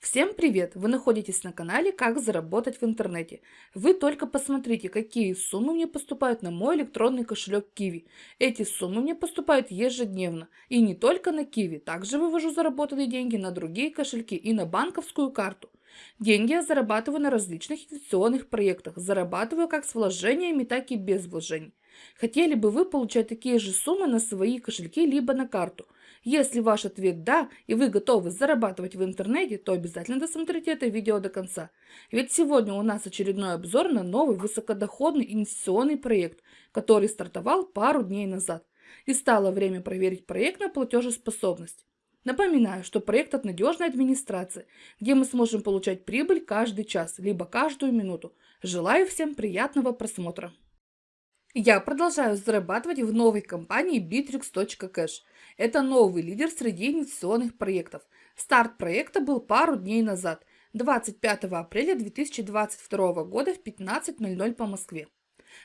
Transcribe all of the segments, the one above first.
Всем привет! Вы находитесь на канале «Как заработать в интернете». Вы только посмотрите, какие суммы мне поступают на мой электронный кошелек Kiwi. Эти суммы мне поступают ежедневно. И не только на Kiwi. Также вывожу заработанные деньги на другие кошельки и на банковскую карту. Деньги я зарабатываю на различных инвестиционных проектах. Зарабатываю как с вложениями, так и без вложений. Хотели бы вы получать такие же суммы на свои кошельки либо на карту – если ваш ответ «да» и вы готовы зарабатывать в интернете, то обязательно досмотрите это видео до конца. Ведь сегодня у нас очередной обзор на новый высокодоходный инвестиционный проект, который стартовал пару дней назад. И стало время проверить проект на платежеспособность. Напоминаю, что проект от надежной администрации, где мы сможем получать прибыль каждый час, либо каждую минуту. Желаю всем приятного просмотра. Я продолжаю зарабатывать в новой компании Bittrex.cash. Это новый лидер среди инвестиционных проектов. Старт проекта был пару дней назад, 25 апреля 2022 года в 15.00 по Москве.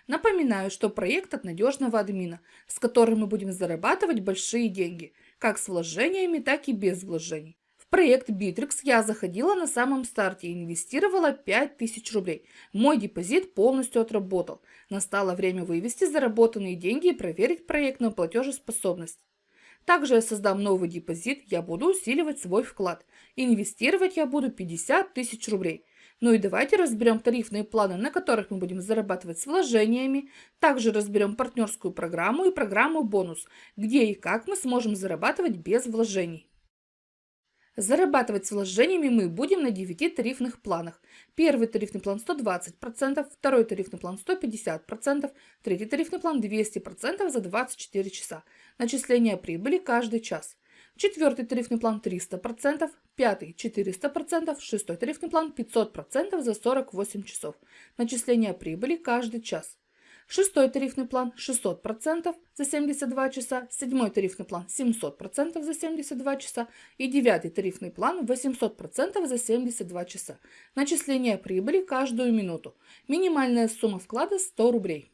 Напоминаю, что проект от надежного админа, с которым мы будем зарабатывать большие деньги, как с вложениями, так и без вложений проект Bittrex я заходила на самом старте и инвестировала 5000 рублей. Мой депозит полностью отработал. Настало время вывести заработанные деньги и проверить проект на платежеспособность. Также я создам новый депозит, я буду усиливать свой вклад. Инвестировать я буду 50 тысяч рублей. Ну и давайте разберем тарифные планы, на которых мы будем зарабатывать с вложениями. Также разберем партнерскую программу и программу бонус, где и как мы сможем зарабатывать без вложений. Зарабатывать с вложениями мы будем на 9 тарифных планах. Первый тарифный план 120%, второй тарифный план 150%, третий тарифный план 200% за 24 часа. Начисление прибыли каждый час. Четвертый тарифный план 300%, пятый 400%, шестой тарифный план 500% за 48 часов. Начисление прибыли каждый час. Шестой тарифный план 600% за 72 часа, седьмой тарифный план 700% за 72 часа и девятый тарифный план 800% за 72 часа. Начисление прибыли каждую минуту. Минимальная сумма вклада 100 рублей.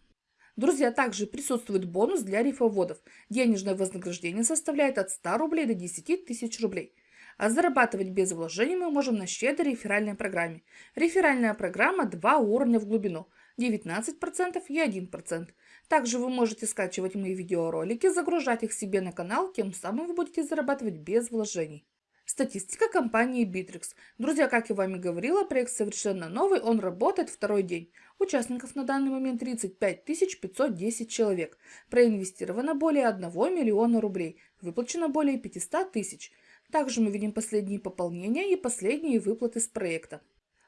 Друзья, также присутствует бонус для рифоводов. Денежное вознаграждение составляет от 100 рублей до 10 тысяч рублей. А зарабатывать без вложений мы можем на щедрой реферальной программе. Реферальная программа 2 уровня в глубину – 19% и 1%. Также вы можете скачивать мои видеоролики, загружать их себе на канал, тем самым вы будете зарабатывать без вложений. Статистика компании Bittrex. Друзья, как я вами говорила, проект совершенно новый, он работает второй день. Участников на данный момент 35 510 человек. Проинвестировано более 1 миллиона рублей. Выплачено более 500 тысяч. Также мы видим последние пополнения и последние выплаты с проекта.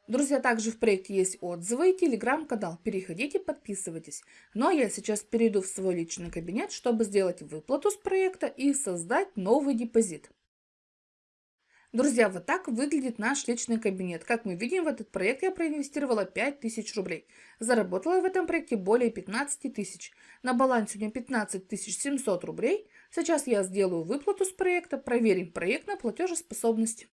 Друзья, также в проекте есть отзывы и телеграм-канал. Переходите, подписывайтесь. Ну а я сейчас перейду в свой личный кабинет, чтобы сделать выплату с проекта и создать новый депозит. Друзья, вот так выглядит наш личный кабинет. Как мы видим, в этот проект я проинвестировала 5000 рублей. Заработала в этом проекте более 15 тысяч. На балансе у меня 15 700 рублей. Сейчас я сделаю выплату с проекта, проверим проект на платежеспособность.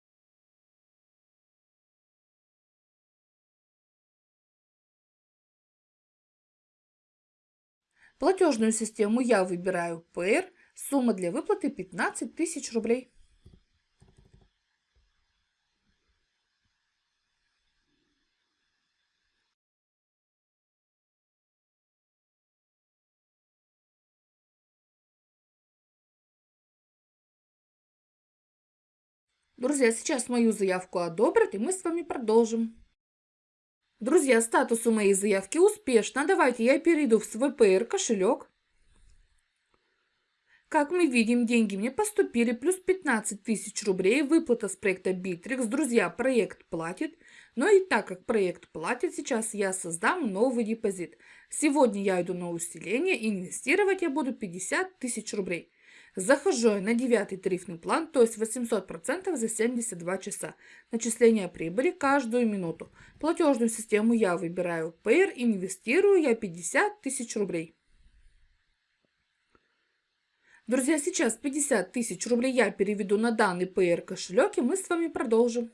Платежную систему я выбираю PR, сумма для выплаты 15 тысяч рублей. Друзья, сейчас мою заявку одобрят, и мы с вами продолжим. Друзья, статус у моей заявки успешно. Давайте я перейду в свой PR кошелек. Как мы видим, деньги мне поступили, плюс 15 тысяч рублей, выплата с проекта Bittrex. Друзья, проект платит. Но и так как проект платит, сейчас я создам новый депозит. Сегодня я иду на усиление, инвестировать я буду 50 тысяч рублей. Захожу на девятый тарифный план, то есть 800% за 72 часа. Начисление прибыли каждую минуту. Платежную систему я выбираю Payer, инвестирую я 50 тысяч рублей. Друзья, сейчас 50 тысяч рублей я переведу на данный Payer кошелек, и мы с вами продолжим.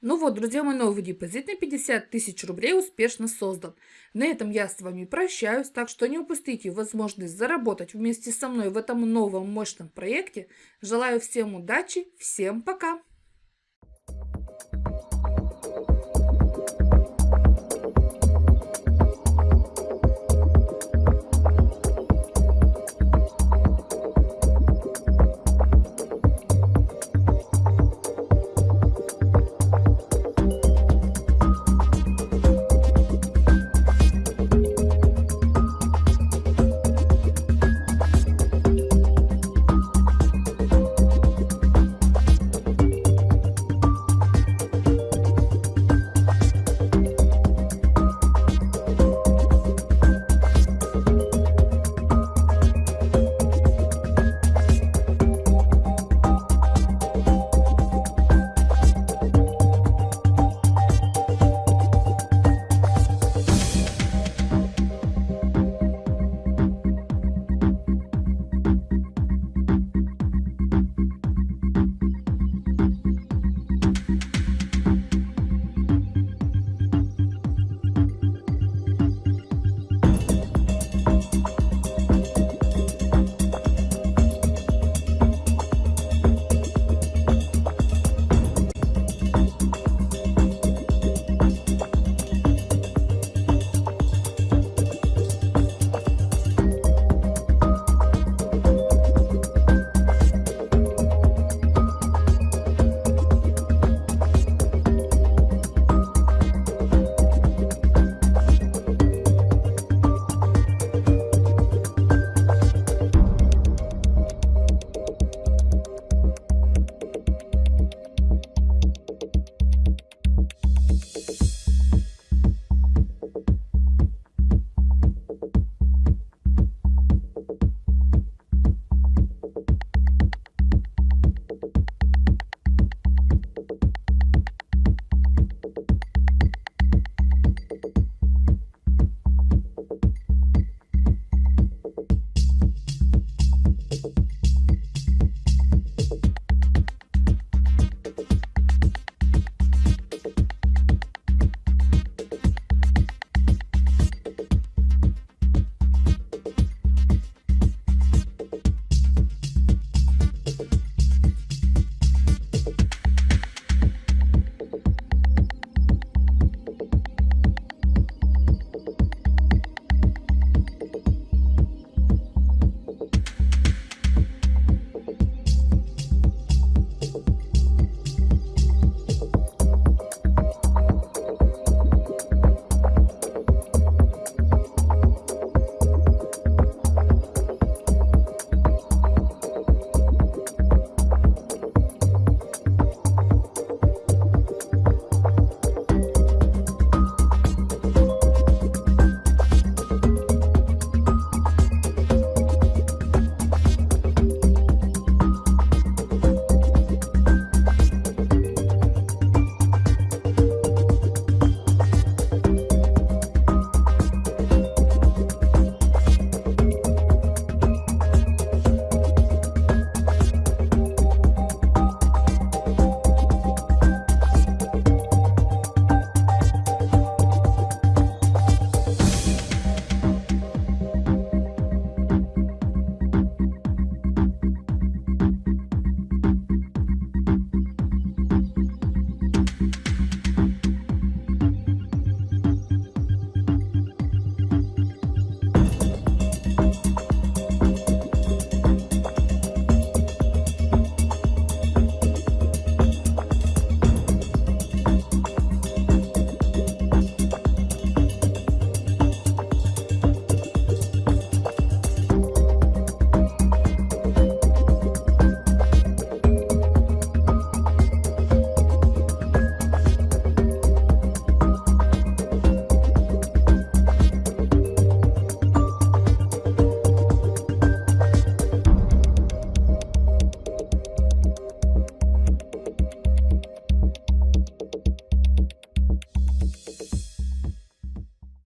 Ну вот, друзья, мой новый депозит на 50 тысяч рублей успешно создан. На этом я с вами прощаюсь, так что не упустите возможность заработать вместе со мной в этом новом мощном проекте. Желаю всем удачи, всем пока!